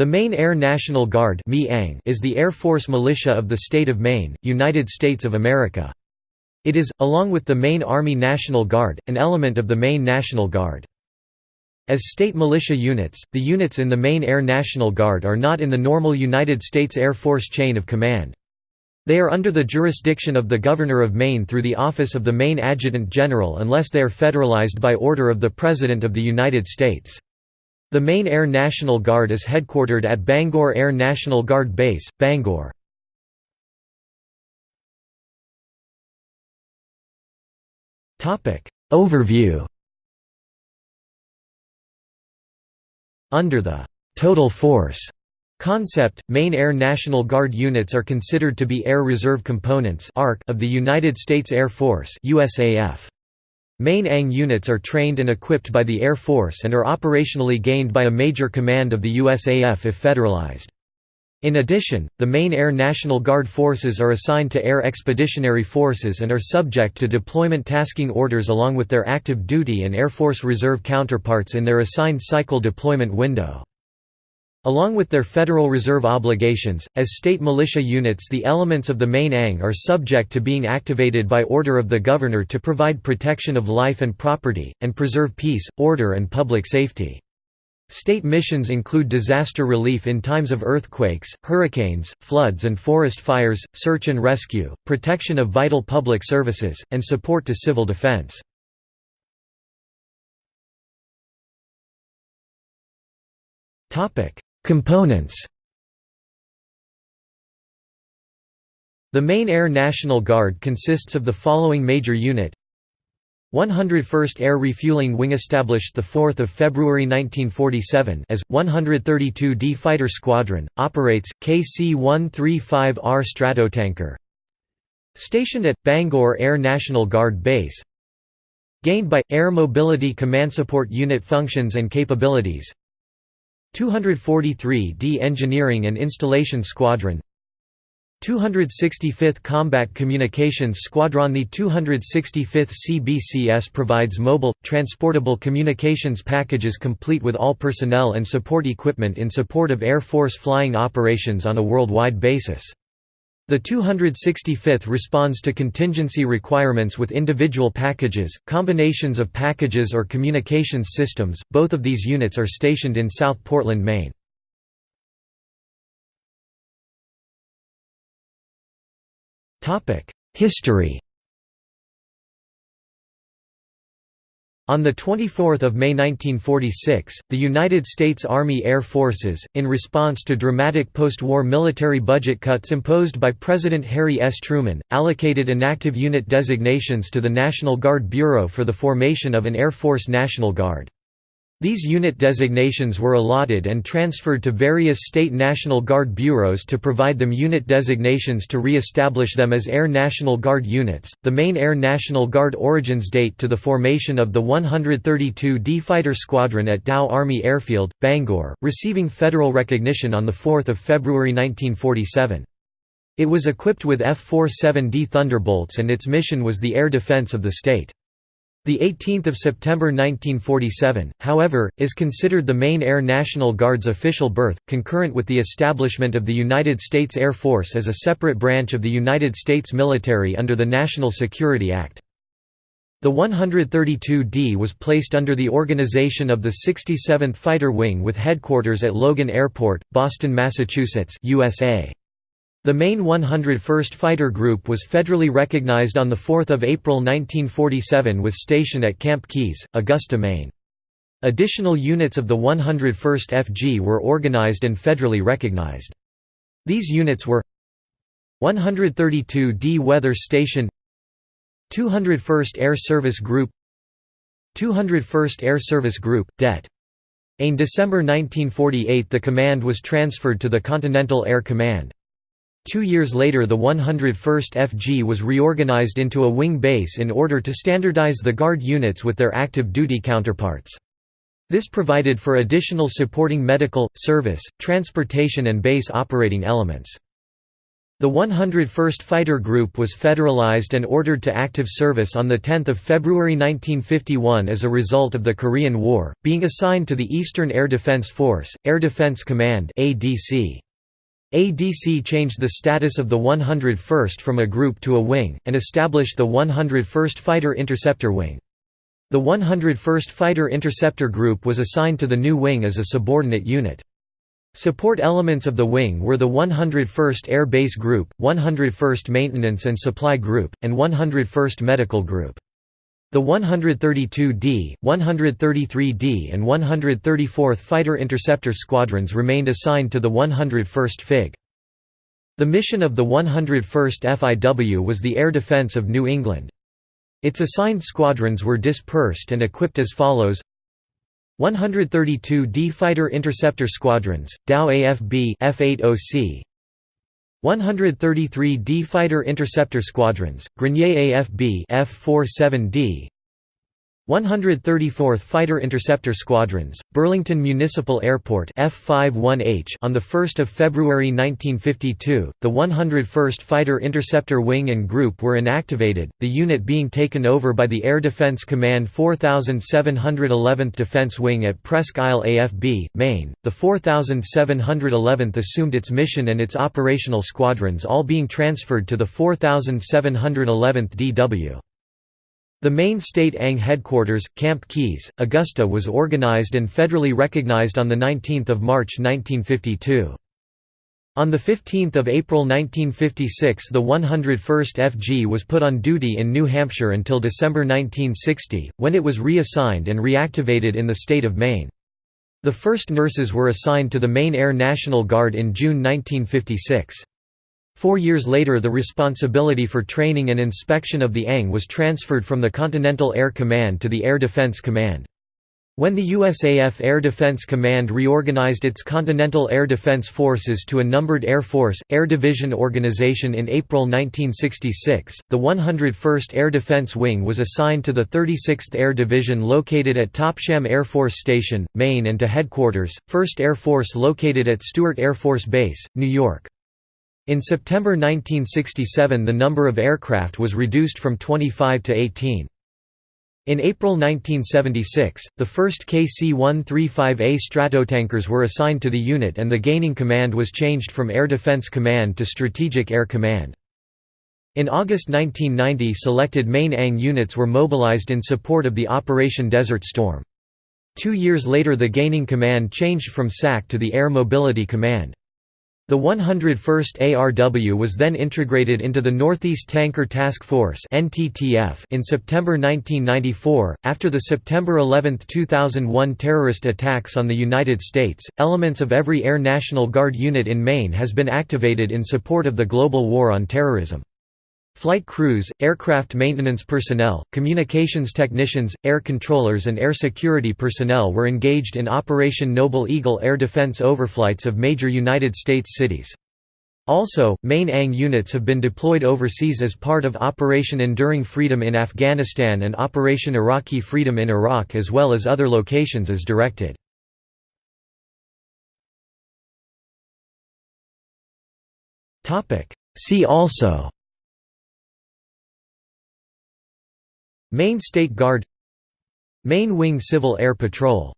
The Maine Air National Guard is the Air Force militia of the state of Maine, United States of America. It is, along with the Maine Army National Guard, an element of the Maine National Guard. As state militia units, the units in the Maine Air National Guard are not in the normal United States Air Force chain of command. They are under the jurisdiction of the Governor of Maine through the office of the Maine Adjutant General unless they are federalized by order of the President of the United States. The Maine Air National Guard is headquartered at Bangor Air National Guard Base, Bangor. Overview Under the «total force» concept, Maine Air National Guard units are considered to be Air Reserve Components of the United States Air Force USAF. Maine ANG units are trained and equipped by the Air Force and are operationally gained by a major command of the USAF if federalized. In addition, the Maine Air National Guard forces are assigned to Air Expeditionary Forces and are subject to deployment tasking orders along with their active duty and Air Force Reserve counterparts in their assigned cycle deployment window. Along with their Federal Reserve obligations, as state militia units the elements of the Maine ANG are subject to being activated by order of the Governor to provide protection of life and property, and preserve peace, order and public safety. State missions include disaster relief in times of earthquakes, hurricanes, floods and forest fires, search and rescue, protection of vital public services, and support to civil defense. Topic: Components. The Maine Air National Guard consists of the following major unit. 101st Air Refueling Wing established 4 February 1947 as, 132d Fighter Squadron, operates, KC-135R Stratotanker. Stationed at, Bangor Air National Guard Base. Gained by, Air Mobility Command Support Unit functions and capabilities 243d Engineering and Installation Squadron 265th Combat Communications Squadron The 265th CBCS provides mobile, transportable communications packages complete with all personnel and support equipment in support of Air Force flying operations on a worldwide basis. The 265th responds to contingency requirements with individual packages, combinations of packages or communications systems. Both of these units are stationed in South Portland, Maine. Topic: History On 24 May 1946, the United States Army Air Forces, in response to dramatic post-war military budget cuts imposed by President Harry S. Truman, allocated inactive unit designations to the National Guard Bureau for the formation of an Air Force National Guard. These unit designations were allotted and transferred to various state National Guard bureaus to provide them unit designations to re-establish them as Air National Guard units. The Maine Air National Guard origins date to the formation of the 132d Fighter Squadron at Dow Army Airfield, Bangor, receiving federal recognition on 4 February 1947. It was equipped with F-47D Thunderbolts and its mission was the air defense of the state. The 18th of September 1947, however, is considered the Maine Air National Guard's official birth, concurrent with the establishment of the United States Air Force as a separate branch of the United States military under the National Security Act. The 132d was placed under the organization of the 67th Fighter Wing with headquarters at Logan Airport, Boston, Massachusetts USA. The Maine 101st Fighter Group was federally recognized on 4 April 1947 with station at Camp Keyes, Augusta, Maine. Additional units of the 101st FG were organized and federally recognized. These units were 132d Weather Station 201st Air Service Group 201st Air Service Group, Det. In December 1948 the command was transferred to the Continental Air Command. Two years later the 101st FG was reorganized into a wing base in order to standardize the Guard units with their active duty counterparts. This provided for additional supporting medical, service, transportation and base operating elements. The 101st Fighter Group was federalized and ordered to active service on 10 February 1951 as a result of the Korean War, being assigned to the Eastern Air Defense Force, Air Defense Command ADC. ADC changed the status of the 101st from a group to a wing, and established the 101st Fighter Interceptor Wing. The 101st Fighter Interceptor Group was assigned to the new wing as a subordinate unit. Support elements of the wing were the 101st Air Base Group, 101st Maintenance and Supply Group, and 101st Medical Group. The 132d, 133d and 134th Fighter Interceptor Squadrons remained assigned to the 101st FIG. The mission of the 101st FIW was the air defense of New England. Its assigned squadrons were dispersed and equipped as follows 132 D Fighter Interceptor Squadrons, Dow AFB F80C 133 D Fighter Interceptor Squadrons, Grenier AFB F47D 134th Fighter Interceptor Squadrons, Burlington Municipal Airport F51H on the 1st of February 1952. The 101st Fighter Interceptor Wing and Group were inactivated, the unit being taken over by the Air Defense Command 4711th Defense Wing at Presque Isle AFB, Maine. The 4711th assumed its mission and its operational squadrons all being transferred to the 4711th DW. The Maine state ANG headquarters, Camp Keyes, Augusta was organized and federally recognized on 19 March 1952. On 15 April 1956 the 101st FG was put on duty in New Hampshire until December 1960, when it was reassigned and reactivated in the state of Maine. The first nurses were assigned to the Maine Air National Guard in June 1956. Four years later the responsibility for training and inspection of the ANG was transferred from the Continental Air Command to the Air Defense Command. When the USAF Air Defense Command reorganized its Continental Air Defense Forces to a numbered Air Force, Air Division organization in April 1966, the 101st Air Defense Wing was assigned to the 36th Air Division located at Topsham Air Force Station, Maine and to Headquarters, 1st Air Force located at Stewart Air Force Base, New York. In September 1967 the number of aircraft was reduced from 25 to 18. In April 1976, the first KC-135A Stratotankers were assigned to the unit and the gaining command was changed from Air Defense Command to Strategic Air Command. In August 1990 selected Maine ANG units were mobilized in support of the Operation Desert Storm. Two years later the gaining command changed from SAC to the Air Mobility Command. The 101st ARW was then integrated into the Northeast Tanker Task Force in September 1994. After the September 11, 2001 terrorist attacks on the United States, elements of every Air National Guard unit in Maine has been activated in support of the global war on terrorism. Flight crews, aircraft maintenance personnel, communications technicians, air controllers and air security personnel were engaged in Operation Noble Eagle air defense overflights of major United States cities. Also, Maine ANG units have been deployed overseas as part of Operation Enduring Freedom in Afghanistan and Operation Iraqi Freedom in Iraq as well as other locations as directed. See also Maine State Guard Maine Wing Civil Air Patrol